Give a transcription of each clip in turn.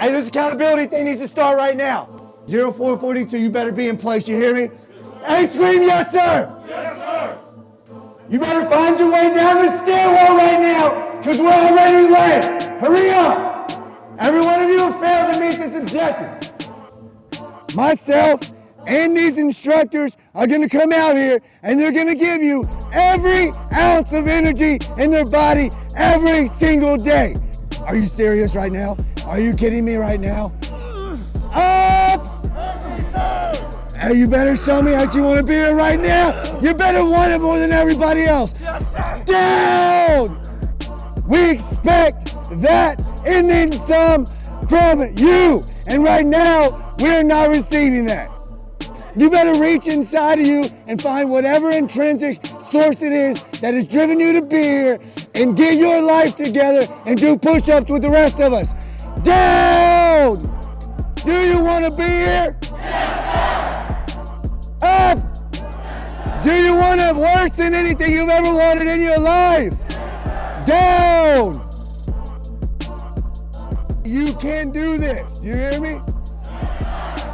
Hey, this accountability thing needs to start right now. 0442, you better be in place, you hear me? Hey, scream yes, sir! Yes, sir! You better find your way down the stairwell right now, because we're already late. Hurry up! Every one of you failed to meet this objective. Myself and these instructors are gonna come out here and they're gonna give you every ounce of energy in their body every single day. Are you serious right now? Are you kidding me right now? Up! Hey, you better show me that you want to be here right now. You better want it more than everybody else. Yes! Down! We expect that and then some from you. And right now, we're not receiving that. You better reach inside of you and find whatever intrinsic source it is that has driven you to be here and get your life together and do push-ups with the rest of us. Down! Do you want to be here? Up! Do you want it worse than anything you've ever wanted in your life? Down! You can do this. Do you hear me?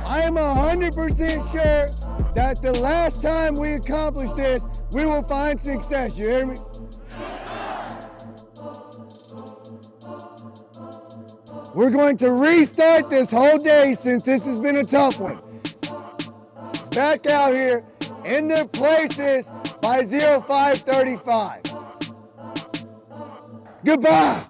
I am 100% sure that the last time we accomplish this, we will find success. You hear me? We're going to restart this whole day since this has been a tough one. Back out here in their places by 0535. Goodbye.